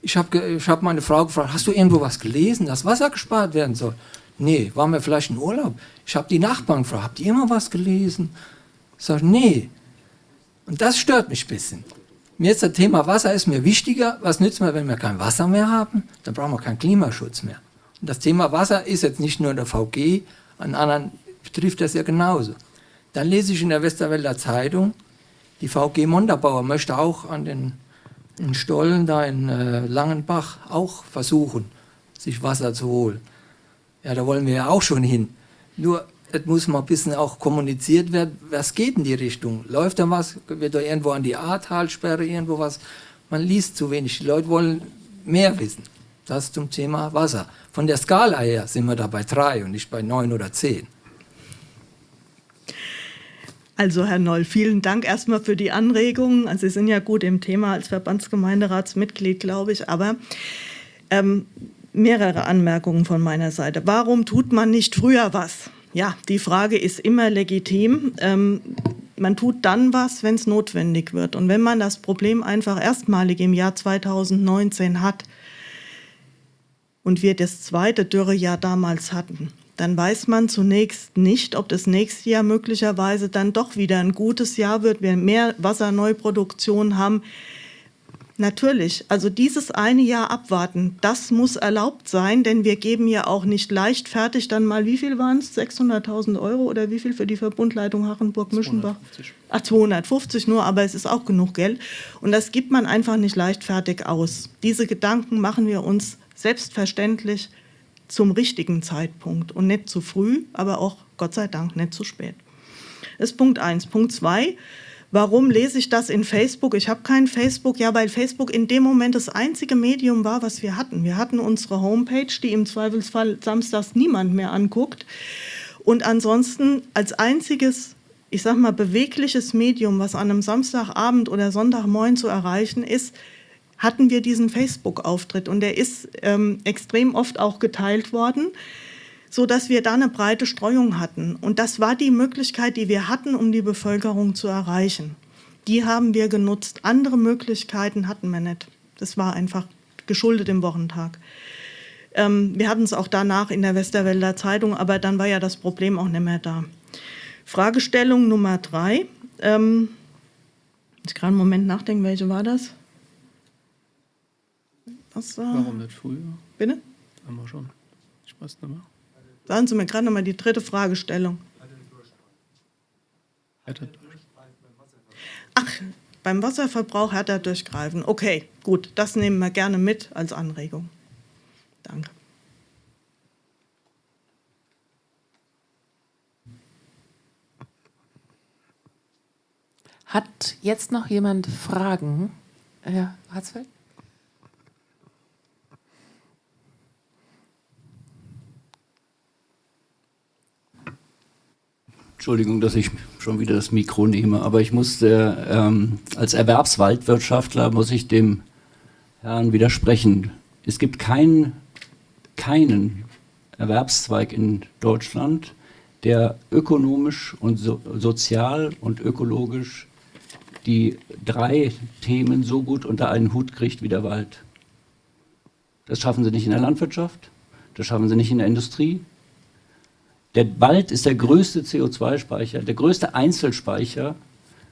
ich habe ich hab meine Frau gefragt, hast du irgendwo was gelesen, dass Wasser gespart werden soll? Nee, waren wir vielleicht in Urlaub? Ich habe die Nachbarn gefragt, habt ihr immer was gelesen? Ich sage, nee. Und das stört mich ein bisschen. Mir ist das Thema Wasser ist mir wichtiger. Was nützt mir, wenn wir kein Wasser mehr haben? Dann brauchen wir keinen Klimaschutz mehr. Und das Thema Wasser ist jetzt nicht nur in der VG, an anderen betrifft das ja genauso. Dann lese ich in der Westerwälder Zeitung, die VG Montabaur möchte auch an den Stollen da in äh, Langenbach auch versuchen, sich Wasser zu holen. Ja, da wollen wir ja auch schon hin. Nur, es muss mal ein bisschen auch kommuniziert werden, was geht in die Richtung? Läuft da was? Wird da irgendwo an die Ahrtalsperre irgendwo was? Man liest zu wenig. Die Leute wollen mehr wissen. Das zum Thema Wasser. Von der Skala her sind wir da bei drei und nicht bei neun oder zehn. Also Herr Noll, vielen Dank erstmal für die Anregungen. Also Sie sind ja gut im Thema als Verbandsgemeinderatsmitglied, glaube ich, aber ähm, mehrere Anmerkungen von meiner Seite. Warum tut man nicht früher was? Ja, die Frage ist immer legitim. Ähm, man tut dann was, wenn es notwendig wird. Und wenn man das Problem einfach erstmalig im Jahr 2019 hat und wir das zweite Dürrejahr damals hatten, dann weiß man zunächst nicht, ob das nächste Jahr möglicherweise dann doch wieder ein gutes Jahr wird, wir mehr Wasserneuproduktion haben. Natürlich, also dieses eine Jahr abwarten, das muss erlaubt sein, denn wir geben ja auch nicht leichtfertig dann mal, wie viel waren es, 600.000 Euro oder wie viel für die Verbundleitung Hachenburg-Mischenbach? 250. Ach, 250 nur, aber es ist auch genug Geld. Und das gibt man einfach nicht leichtfertig aus. Diese Gedanken machen wir uns selbstverständlich zum richtigen Zeitpunkt und nicht zu früh, aber auch Gott sei Dank nicht zu spät. Das ist Punkt 1. Punkt 2. Warum lese ich das in Facebook? Ich habe kein Facebook. Ja, weil Facebook in dem Moment das einzige Medium war, was wir hatten. Wir hatten unsere Homepage, die im Zweifelsfall samstags niemand mehr anguckt. Und ansonsten als einziges, ich sag mal, bewegliches Medium, was an einem Samstagabend oder Sonntagmorgen zu erreichen ist, hatten wir diesen Facebook-Auftritt. Und der ist ähm, extrem oft auch geteilt worden so dass wir da eine breite Streuung hatten. Und das war die Möglichkeit, die wir hatten, um die Bevölkerung zu erreichen. Die haben wir genutzt. Andere Möglichkeiten hatten wir nicht. Das war einfach geschuldet im Wochentag. Ähm, wir hatten es auch danach in der Westerwälder Zeitung, aber dann war ja das Problem auch nicht mehr da. Fragestellung Nummer drei. Ähm, ich gerade einen Moment nachdenken, welche war das? Was war? Warum nicht früher? Bitte? Haben wir schon. Ich weiß nicht mehr. Sagen Sie mir gerade noch mal die dritte Fragestellung. Ach, beim Wasserverbrauch härter durchgreifen. Okay, gut, das nehmen wir gerne mit als Anregung. Danke. Hat jetzt noch jemand Fragen? Herr Hatzfeld? Entschuldigung, dass ich schon wieder das Mikro nehme, aber ich musste ähm, als Erwerbswaldwirtschaftler muss ich dem Herrn widersprechen. Es gibt keinen, keinen Erwerbszweig in Deutschland, der ökonomisch und so, sozial und ökologisch die drei Themen so gut unter einen Hut kriegt wie der Wald. Das schaffen sie nicht in der Landwirtschaft, das schaffen sie nicht in der Industrie, der Wald ist der größte CO2-Speicher, der größte Einzelspeicher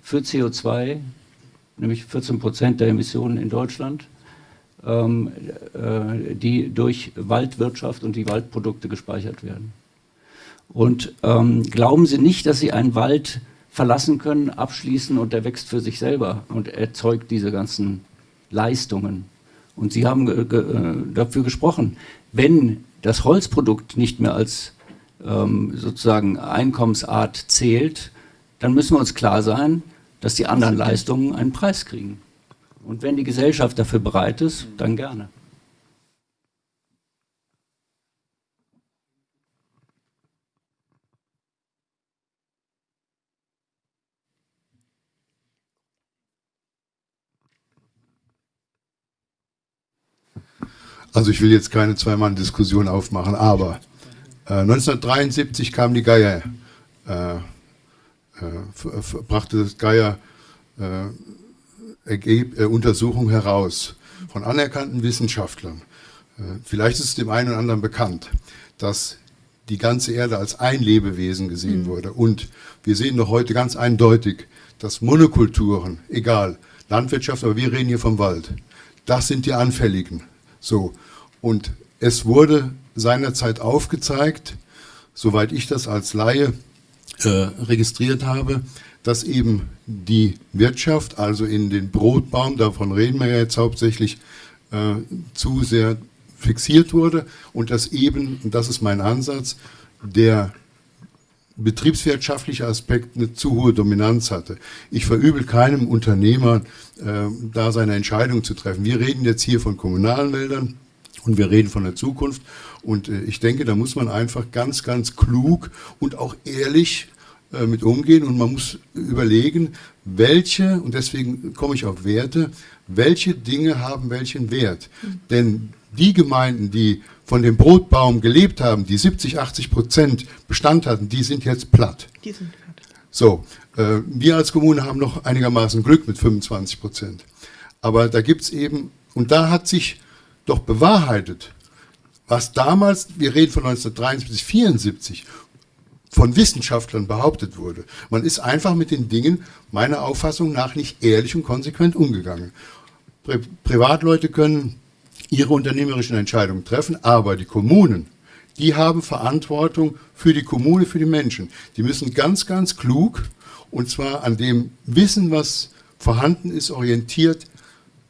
für CO2, nämlich 14 Prozent der Emissionen in Deutschland, ähm, äh, die durch Waldwirtschaft und die Waldprodukte gespeichert werden. Und ähm, glauben Sie nicht, dass Sie einen Wald verlassen können, abschließen und der wächst für sich selber und erzeugt diese ganzen Leistungen. Und Sie haben ge ge äh, dafür gesprochen, wenn das Holzprodukt nicht mehr als ähm, sozusagen Einkommensart zählt, dann müssen wir uns klar sein, dass die anderen Leistungen einen Preis kriegen. Und wenn die Gesellschaft dafür bereit ist, dann gerne. Also ich will jetzt keine Zwei-Mann-Diskussion aufmachen, aber 1973 kam die Geier, äh, äh, brachte das Geier äh, äh, Untersuchung heraus von anerkannten Wissenschaftlern. Äh, vielleicht ist es dem einen oder anderen bekannt, dass die ganze Erde als ein Lebewesen gesehen mhm. wurde. Und wir sehen doch heute ganz eindeutig, dass Monokulturen, egal, Landwirtschaft, aber wir reden hier vom Wald, das sind die Anfälligen. So. Und es wurde seinerzeit aufgezeigt, soweit ich das als Laie äh, registriert habe, dass eben die Wirtschaft, also in den Brotbaum, davon reden wir ja jetzt hauptsächlich, äh, zu sehr fixiert wurde und dass eben, und das ist mein Ansatz, der betriebswirtschaftliche Aspekt eine zu hohe Dominanz hatte. Ich verübel keinem Unternehmer, äh, da seine Entscheidung zu treffen. Wir reden jetzt hier von kommunalen Wäldern und wir reden von der Zukunft. Und äh, ich denke, da muss man einfach ganz, ganz klug und auch ehrlich äh, mit umgehen und man muss überlegen, welche, und deswegen komme ich auf Werte, welche Dinge haben welchen Wert. Mhm. Denn die Gemeinden, die von dem Brotbaum gelebt haben, die 70, 80 Prozent Bestand hatten, die sind jetzt platt. Die sind platt. So, äh, wir als Kommune haben noch einigermaßen Glück mit 25 Prozent. Aber da gibt es eben, und da hat sich doch bewahrheitet, was damals, wir reden von 1973, 74, von Wissenschaftlern behauptet wurde. Man ist einfach mit den Dingen meiner Auffassung nach nicht ehrlich und konsequent umgegangen. Pri Privatleute können ihre unternehmerischen Entscheidungen treffen, aber die Kommunen, die haben Verantwortung für die Kommune, für die Menschen. Die müssen ganz, ganz klug und zwar an dem Wissen, was vorhanden ist, orientiert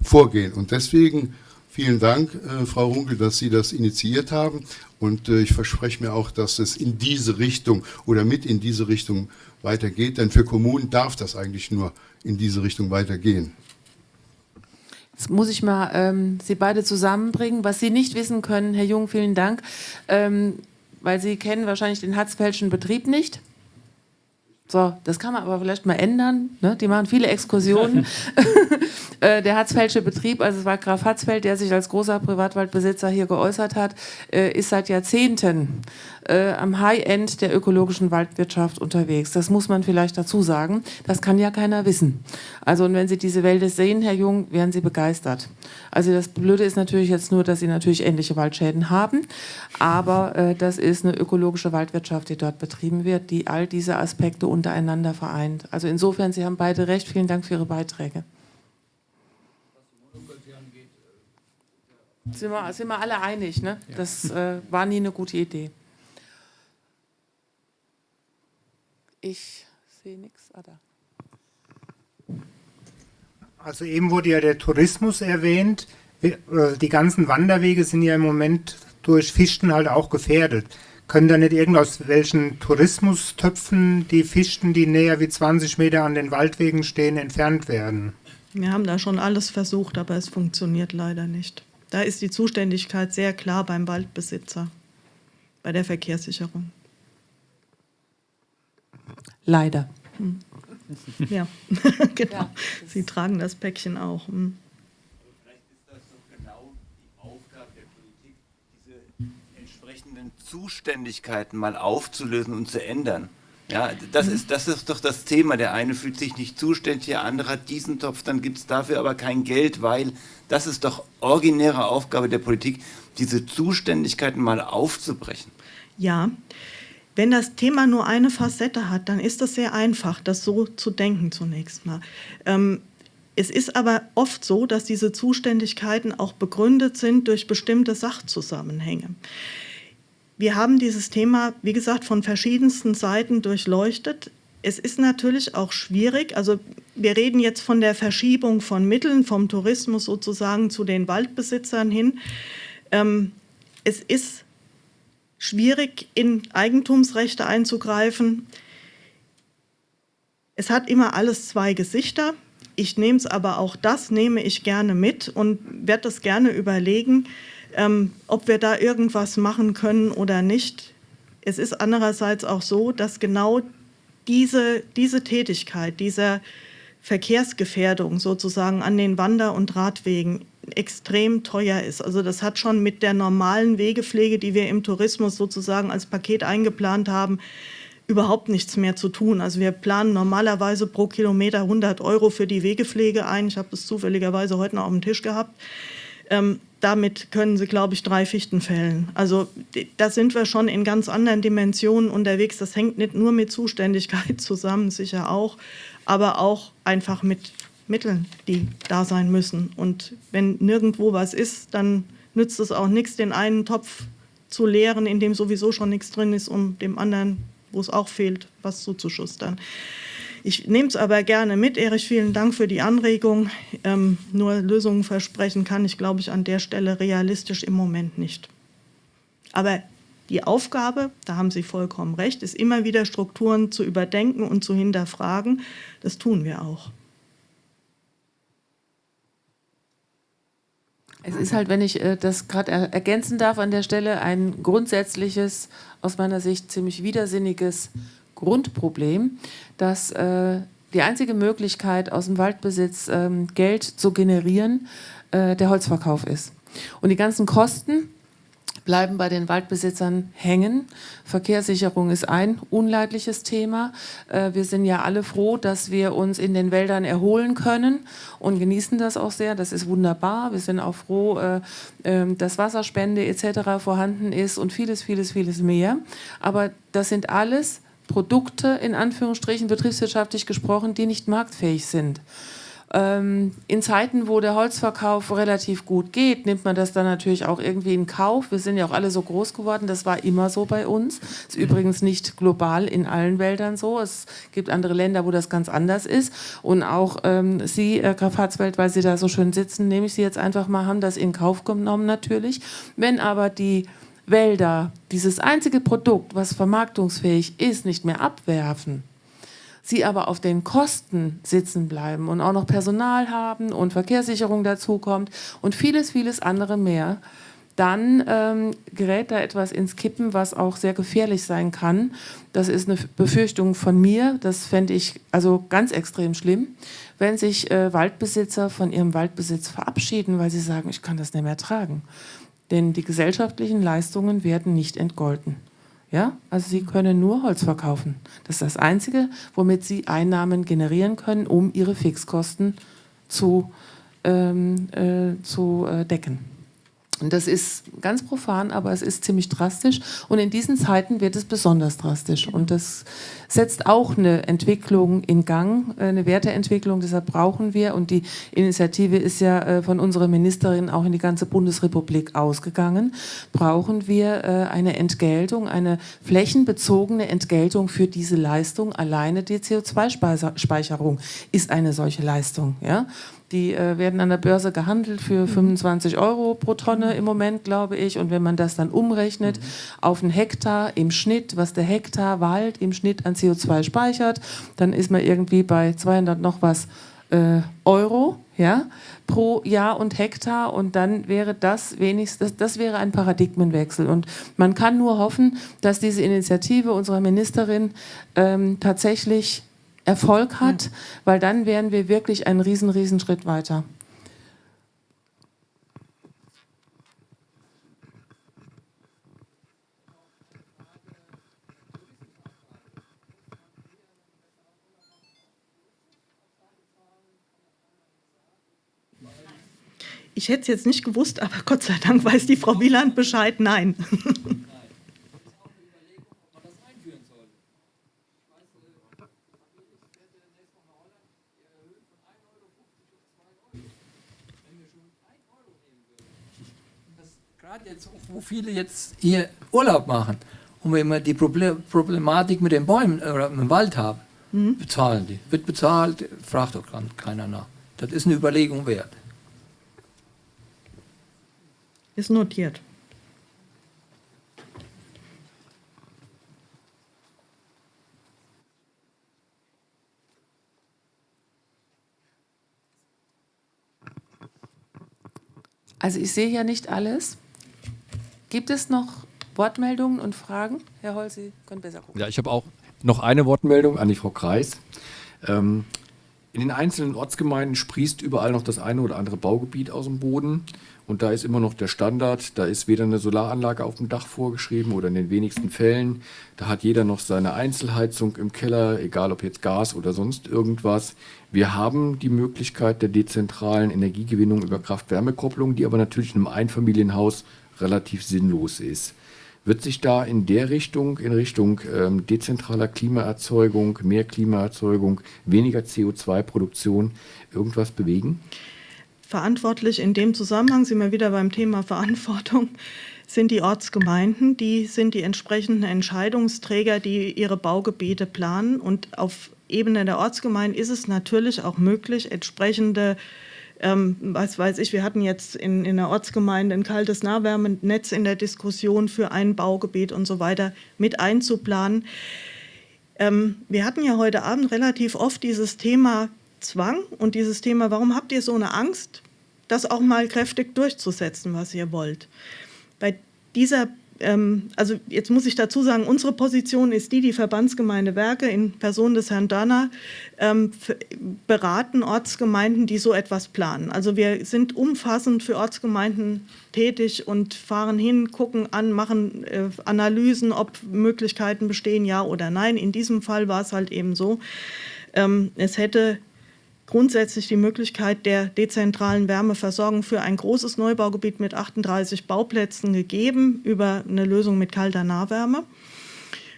vorgehen. Und deswegen vielen Dank, äh, Frau Runkel, dass Sie das initiiert haben. Und äh, ich verspreche mir auch, dass es in diese Richtung oder mit in diese Richtung weitergeht. Denn für Kommunen darf das eigentlich nur in diese Richtung weitergehen. Jetzt muss ich mal ähm, Sie beide zusammenbringen. Was Sie nicht wissen können, Herr Jung, vielen Dank, ähm, weil Sie kennen wahrscheinlich den Hatzfeldschen Betrieb nicht. So, das kann man aber vielleicht mal ändern. Ne? Die machen viele Exkursionen. <laughs> <laughs> Äh, der Hatzfeldsche Betrieb, also es war Graf Hatzfeld, der sich als großer Privatwaldbesitzer hier geäußert hat, äh, ist seit Jahrzehnten äh, am High-End der ökologischen Waldwirtschaft unterwegs. Das muss man vielleicht dazu sagen. Das kann ja keiner wissen. Also und wenn Sie diese Wälder sehen, Herr Jung, werden Sie begeistert. Also das Blöde ist natürlich jetzt nur, dass Sie natürlich ähnliche Waldschäden haben, aber äh, das ist eine ökologische Waldwirtschaft, die dort betrieben wird, die all diese Aspekte untereinander vereint. Also insofern, Sie haben beide recht. Vielen Dank für Ihre Beiträge. Sind wir, sind wir alle einig, ne? Das äh, war nie eine gute Idee. Ich sehe nichts. Ah, da. Also eben wurde ja der Tourismus erwähnt. Äh, die ganzen Wanderwege sind ja im Moment durch Fichten halt auch gefährdet. Können da nicht irgend aus welchen Tourismustöpfen die Fichten, die näher wie 20 Meter an den Waldwegen stehen, entfernt werden? Wir haben da schon alles versucht, aber es funktioniert leider nicht. Da ist die Zuständigkeit sehr klar beim Waldbesitzer, bei der Verkehrssicherung. Leider. Hm. Ja, <laughs> genau. Ja, Sie tragen das Päckchen auch. Hm. Vielleicht ist das doch genau die Aufgabe der Politik, diese entsprechenden Zuständigkeiten mal aufzulösen und zu ändern. Ja, das mhm. ist, das ist doch das Thema. Der eine fühlt sich nicht zuständig, der andere hat diesen Topf, dann gibt es dafür aber kein Geld, weil das ist doch originäre Aufgabe der Politik, diese Zuständigkeiten mal aufzubrechen. Ja, wenn das Thema nur eine Facette hat, dann ist das sehr einfach, das so zu denken zunächst mal. Ähm, es ist aber oft so, dass diese Zuständigkeiten auch begründet sind durch bestimmte Sachzusammenhänge. Wir haben dieses Thema, wie gesagt, von verschiedensten Seiten durchleuchtet. Es ist natürlich auch schwierig, also wir reden jetzt von der Verschiebung von Mitteln vom Tourismus sozusagen zu den Waldbesitzern hin. Ähm, es ist schwierig, in Eigentumsrechte einzugreifen. Es hat immer alles zwei Gesichter. Ich nehme es aber auch das, nehme ich gerne mit und werde das gerne überlegen, ähm, ob wir da irgendwas machen können oder nicht. Es ist andererseits auch so, dass genau diese, diese Tätigkeit, dieser Verkehrsgefährdung sozusagen an den Wander- und Radwegen extrem teuer ist. Also das hat schon mit der normalen Wegepflege, die wir im Tourismus sozusagen als Paket eingeplant haben, überhaupt nichts mehr zu tun. Also wir planen normalerweise pro Kilometer 100 Euro für die Wegepflege ein. Ich habe das zufälligerweise heute noch auf dem Tisch gehabt. Ähm, damit können Sie, glaube ich, drei Fichten fällen. Also da sind wir schon in ganz anderen Dimensionen unterwegs. Das hängt nicht nur mit Zuständigkeit <laughs> zusammen, sicher auch, aber auch einfach mit Mitteln, die da sein müssen. Und wenn nirgendwo was ist, dann nützt es auch nichts, den einen Topf zu leeren, in dem sowieso schon nichts drin ist, um dem anderen, wo es auch fehlt, was zuzuschustern. Ich nehme es aber gerne mit. Erich, vielen Dank für die Anregung. Ähm, nur Lösungen versprechen kann ich, glaube ich, an der Stelle realistisch im Moment nicht. Aber die Aufgabe, da haben Sie vollkommen recht, ist immer wieder Strukturen zu überdenken und zu hinterfragen. Das tun wir auch. Es ist halt, wenn ich äh, das gerade er ergänzen darf an der Stelle, ein grundsätzliches, aus meiner Sicht ziemlich widersinniges Grundproblem, dass äh, die einzige Möglichkeit, aus dem Waldbesitz ähm, Geld zu generieren, äh, der Holzverkauf ist. Und die ganzen Kosten, bleiben bei den Waldbesitzern hängen. Verkehrssicherung ist ein unleidliches Thema. Äh, wir sind ja alle froh, dass wir uns in den Wäldern erholen können und genießen das auch sehr. Das ist wunderbar. Wir sind auch froh, äh, ähm, dass Wasserspende etc. vorhanden ist und vieles, vieles, vieles mehr. Aber das sind alles Produkte, in Anführungsstrichen betriebswirtschaftlich gesprochen, die nicht marktfähig sind. Ähm, in Zeiten, wo der Holzverkauf relativ gut geht, nimmt man das dann natürlich auch irgendwie in Kauf. Wir sind ja auch alle so groß geworden, das war immer so bei uns. Ist übrigens nicht global in allen Wäldern so. Es gibt andere Länder, wo das ganz anders ist. Und auch ähm, Sie, Graf Harzfeld, weil Sie da so schön sitzen, nehme ich Sie jetzt einfach mal, haben das in Kauf genommen natürlich. Wenn aber die Wälder dieses einzige Produkt, was vermarktungsfähig ist, nicht mehr abwerfen, sie aber auf den Kosten sitzen bleiben und auch noch Personal haben und Verkehrssicherung dazukommt und vieles, vieles andere mehr, dann ähm, gerät da etwas ins Kippen, was auch sehr gefährlich sein kann. Das ist eine Befürchtung von mir. Das fände ich also ganz extrem schlimm, wenn sich äh, Waldbesitzer von ihrem Waldbesitz verabschieden, weil sie sagen, ich kann das nicht mehr tragen. Denn die gesellschaftlichen Leistungen werden nicht entgolten. Ja? Also Sie können nur Holz verkaufen. Das ist das Einzige, womit Sie Einnahmen generieren können, um Ihre Fixkosten zu, ähm, äh, zu äh, decken. Und das ist ganz profan, aber es ist ziemlich drastisch. Und in diesen Zeiten wird es besonders drastisch. Und das setzt auch eine Entwicklung in Gang, eine Werteentwicklung. Deshalb brauchen wir, und die Initiative ist ja äh, von unserer Ministerin auch in die ganze Bundesrepublik ausgegangen, brauchen wir äh, eine Entgeltung, eine flächenbezogene Entgeltung für diese Leistung. Alleine die CO2-Speicherung ist eine solche Leistung. Ja? Die äh, werden an der Börse gehandelt für 25 mhm. Euro pro Tonne im Moment, glaube ich. Und wenn man das dann umrechnet mhm. auf einen Hektar im Schnitt, was der Hektar Wald im Schnitt an CO2 speichert, dann ist man irgendwie bei 200 noch was äh, Euro ja, pro Jahr und Hektar. Und dann wäre das wenigstens, das, das wäre ein Paradigmenwechsel. Und man kann nur hoffen, dass diese Initiative unserer Ministerin ähm, tatsächlich Erfolg hat, ja. weil dann wären wir wirklich einen riesen, riesen Schritt weiter. Ich hätte es jetzt nicht gewusst, aber Gott sei Dank weiß die Frau Wieland Bescheid. Nein. <laughs> Gerade jetzt, wo viele jetzt hier Urlaub machen und wenn wir die Problematik mit den Bäumen äh, oder mit dem Wald haben, mhm. bezahlen die. Wird bezahlt, fragt doch keiner nach. Das ist eine Überlegung wert. Ist notiert. Also ich sehe ja nicht alles. Gibt es noch Wortmeldungen und Fragen? Herr Holz, Sie können besser gucken. Ja, ich habe auch noch eine Wortmeldung an die Frau Kreis. Ähm, in den einzelnen Ortsgemeinden sprießt überall noch das eine oder andere Baugebiet aus dem Boden. Und da ist immer noch der Standard, da ist weder eine Solaranlage auf dem Dach vorgeschrieben oder in den wenigsten Fällen. Da hat jeder noch seine Einzelheizung im Keller, egal ob jetzt Gas oder sonst irgendwas. Wir haben die Möglichkeit der dezentralen Energiegewinnung über Kraft-Wärme-Kopplung, die aber natürlich in einem Einfamilienhaus relativ sinnlos ist. Wird sich da in der Richtung, in Richtung ähm, dezentraler Klimaerzeugung, mehr Klimaerzeugung, weniger CO2-Produktion irgendwas bewegen? Verantwortlich in dem Zusammenhang sind wir wieder beim Thema Verantwortung sind die Ortsgemeinden, die sind die entsprechenden Entscheidungsträger, die ihre Baugebiete planen. Und auf Ebene der Ortsgemeinden ist es natürlich auch möglich, entsprechende, ähm, was weiß ich, wir hatten jetzt in, in der Ortsgemeinde ein kaltes Nahwärmenetz in der Diskussion für ein Baugebiet und so weiter mit einzuplanen. Ähm, wir hatten ja heute Abend relativ oft dieses Thema Zwang und dieses Thema, warum habt ihr so eine Angst, das auch mal kräftig durchzusetzen, was ihr wollt. Bei dieser, ähm, also jetzt muss ich dazu sagen, unsere Position ist die, die Verbandsgemeinde Werke in Person des Herrn Dörner ähm, beraten Ortsgemeinden, die so etwas planen. Also wir sind umfassend für Ortsgemeinden tätig und fahren hin, gucken an, machen äh, Analysen, ob Möglichkeiten bestehen, ja oder nein. In diesem Fall war es halt eben so, ähm, es hätte grundsätzlich die Möglichkeit der dezentralen Wärmeversorgung für ein großes Neubaugebiet mit 38 Bauplätzen gegeben über eine Lösung mit kalter Nahwärme.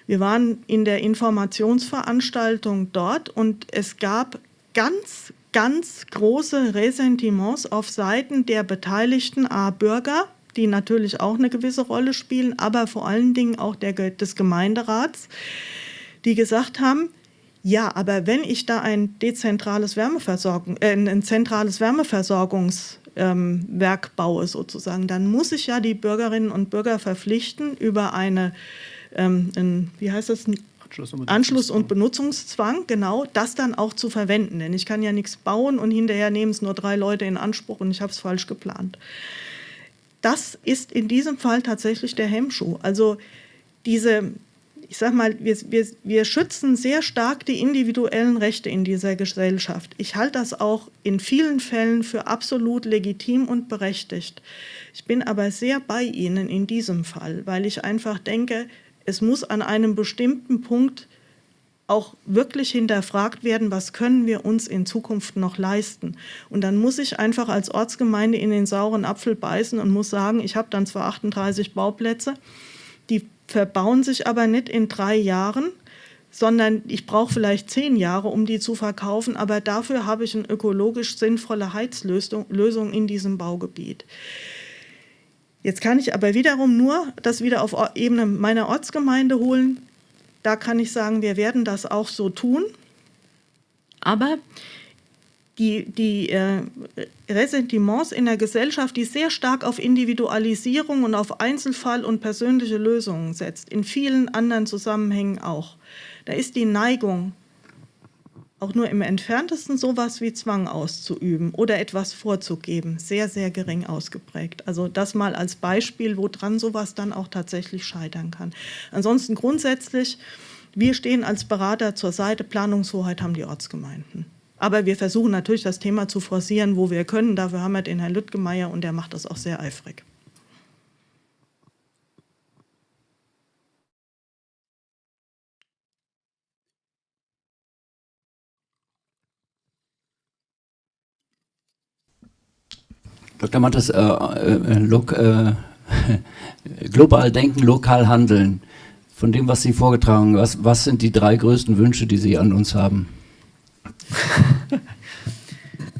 Wir waren in der Informationsveranstaltung dort und es gab ganz, ganz große Ressentiments auf Seiten der beteiligten A-Bürger, die natürlich auch eine gewisse Rolle spielen, aber vor allen Dingen auch der, des Gemeinderats, die gesagt haben, ja, aber wenn ich da ein dezentrales Wärmeversorgung, äh, ein zentrales Wärmeversorgungswerk ähm, baue sozusagen, dann muss ich ja die Bürgerinnen und Bürger verpflichten über eine, ähm, ein, wie heißt das, Anschluss und, Anschluss und Benutzungszwang, genau, das dann auch zu verwenden. Denn ich kann ja nichts bauen und hinterher nehmen es nur drei Leute in Anspruch und ich habe es falsch geplant. Das ist in diesem Fall tatsächlich der Hemmschuh. Also diese, ich sage mal, wir, wir, wir schützen sehr stark die individuellen Rechte in dieser Gesellschaft. Ich halte das auch in vielen Fällen für absolut legitim und berechtigt. Ich bin aber sehr bei Ihnen in diesem Fall, weil ich einfach denke, es muss an einem bestimmten Punkt auch wirklich hinterfragt werden, was können wir uns in Zukunft noch leisten. Und dann muss ich einfach als Ortsgemeinde in den sauren Apfel beißen und muss sagen, ich habe dann zwar 38 Bauplätze, die verbauen sich aber nicht in drei Jahren, sondern ich brauche vielleicht zehn Jahre, um die zu verkaufen, aber dafür habe ich eine ökologisch sinnvolle Heizlösung in diesem Baugebiet. Jetzt kann ich aber wiederum nur das wieder auf Ebene meiner Ortsgemeinde holen. Da kann ich sagen, wir werden das auch so tun. Aber die, die äh, Ressentiments in der Gesellschaft, die sehr stark auf Individualisierung und auf Einzelfall und persönliche Lösungen setzt, in vielen anderen Zusammenhängen auch. Da ist die Neigung, auch nur im entferntesten sowas wie Zwang auszuüben oder etwas vorzugeben, sehr, sehr gering ausgeprägt. Also das mal als Beispiel, woran sowas dann auch tatsächlich scheitern kann. Ansonsten grundsätzlich, wir stehen als Berater zur Seite, Planungshoheit haben die Ortsgemeinden. Aber wir versuchen natürlich, das Thema zu forcieren, wo wir können. Dafür haben wir den Herrn Lüttgemeier und der macht das auch sehr eifrig. Dr. Mattes, äh, äh, äh, <laughs> global denken, lokal handeln. Von dem, was Sie vorgetragen haben, was, was sind die drei größten Wünsche, die Sie an uns haben? <laughs>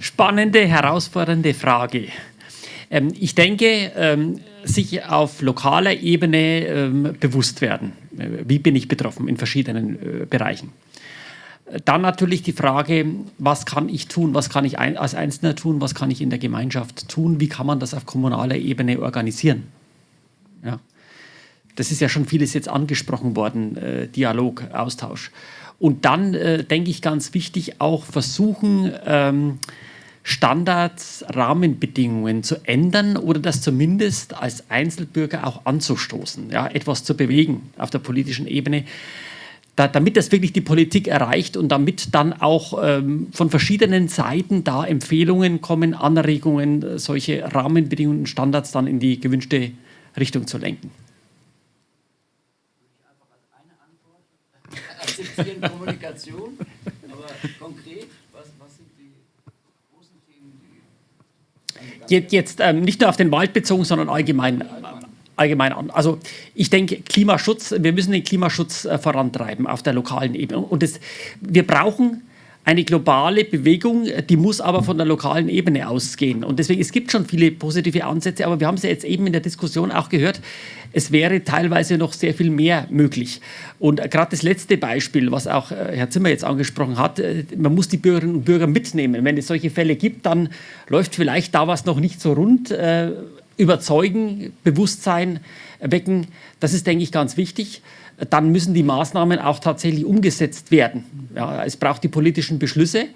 Spannende, herausfordernde Frage. Ähm, ich denke, ähm, sich auf lokaler Ebene ähm, bewusst werden. Äh, wie bin ich betroffen in verschiedenen äh, Bereichen? Dann natürlich die Frage, was kann ich tun, was kann ich ein, als Einzelner tun, was kann ich in der Gemeinschaft tun, wie kann man das auf kommunaler Ebene organisieren? Ja. Das ist ja schon vieles jetzt angesprochen worden, äh, Dialog, Austausch. Und dann äh, denke ich ganz wichtig auch versuchen, ähm, Standards, Rahmenbedingungen zu ändern oder das zumindest als Einzelbürger auch anzustoßen, ja, etwas zu bewegen auf der politischen Ebene, da, damit das wirklich die Politik erreicht und damit dann auch ähm, von verschiedenen Seiten da Empfehlungen kommen, Anregungen, solche Rahmenbedingungen und Standards dann in die gewünschte Richtung zu lenken. Akzeptieren Kommunikation, aber konkret, was, was sind die großen Themen, die. Jetzt, jetzt ähm, nicht nur auf den Wald bezogen, sondern allgemein. allgemein an. Also ich denke, Klimaschutz, wir müssen den Klimaschutz äh, vorantreiben auf der lokalen Ebene. Und das, wir brauchen eine globale Bewegung, die muss aber von der lokalen Ebene ausgehen. Und deswegen, es gibt schon viele positive Ansätze, aber wir haben es ja jetzt eben in der Diskussion auch gehört, es wäre teilweise noch sehr viel mehr möglich. Und gerade das letzte Beispiel, was auch äh, Herr Zimmer jetzt angesprochen hat, äh, man muss die Bürgerinnen und Bürger mitnehmen. Wenn es solche Fälle gibt, dann läuft vielleicht da was noch nicht so rund. Äh, überzeugen, Bewusstsein wecken, das ist, denke ich, ganz wichtig dann müssen die Maßnahmen auch tatsächlich umgesetzt werden. Ja, es braucht die politischen Beschlüsse.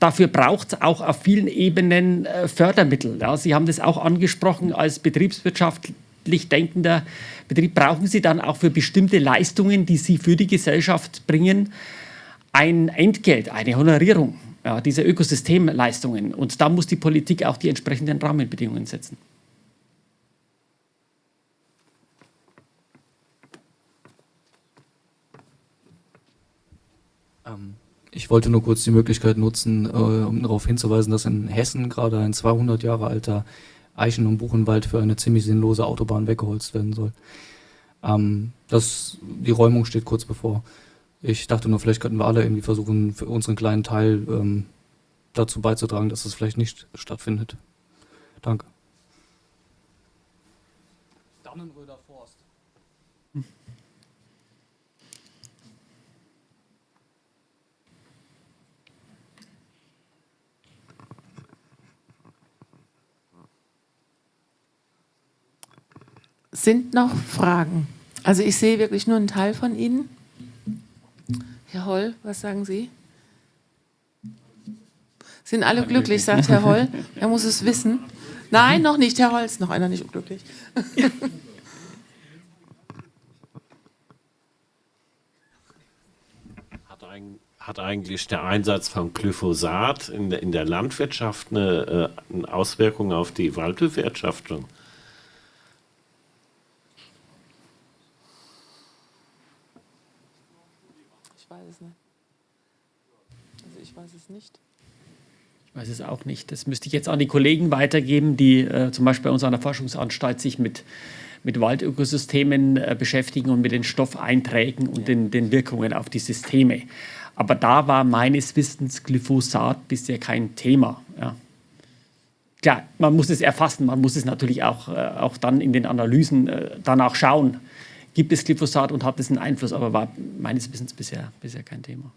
Dafür braucht es auch auf vielen Ebenen äh, Fördermittel. Ja, Sie haben das auch angesprochen als betriebswirtschaftlich denkender Betrieb. Brauchen Sie dann auch für bestimmte Leistungen, die Sie für die Gesellschaft bringen, ein Entgelt, eine Honorierung ja, dieser Ökosystemleistungen. Und da muss die Politik auch die entsprechenden Rahmenbedingungen setzen. Ich wollte nur kurz die Möglichkeit nutzen, äh, um darauf hinzuweisen, dass in Hessen gerade ein 200 Jahre alter Eichen- und Buchenwald für eine ziemlich sinnlose Autobahn weggeholzt werden soll. Ähm, das, die Räumung steht kurz bevor. Ich dachte nur, vielleicht könnten wir alle irgendwie versuchen, für unseren kleinen Teil ähm, dazu beizutragen, dass das vielleicht nicht stattfindet. Danke. Sind noch Fragen? Also ich sehe wirklich nur einen Teil von Ihnen. Herr Holl, was sagen Sie? Sind alle glücklich, sagt Herr Holl. <laughs> Er muss es wissen. Nein, noch nicht. Herr Holl ist noch einer nicht unglücklich. <laughs> Hat, ein, hat eigentlich der Einsatz von Glyphosat in der, in der Landwirtschaft eine, äh, eine Auswirkung auf die Waldbewirtschaftung? Ich weiß es nicht. Also ich weiß es nicht. Ich weiß es auch nicht. Das müsste ich jetzt an die Kollegen weitergeben, die äh, zum Beispiel bei uns an der Forschungsanstalt sich mit, mit Waldökosystemen äh, beschäftigen und mit den Stoffeinträgen und den, den Wirkungen auf die Systeme. Aber da war meines Wissens Glyphosat bisher kein Thema. Ja. Klar, man muss es erfassen, man muss es natürlich auch, äh, auch dann in den Analysen äh, danach schauen, gibt es Glyphosat und hat es einen Einfluss, aber war meines Wissens bisher, bisher kein Thema.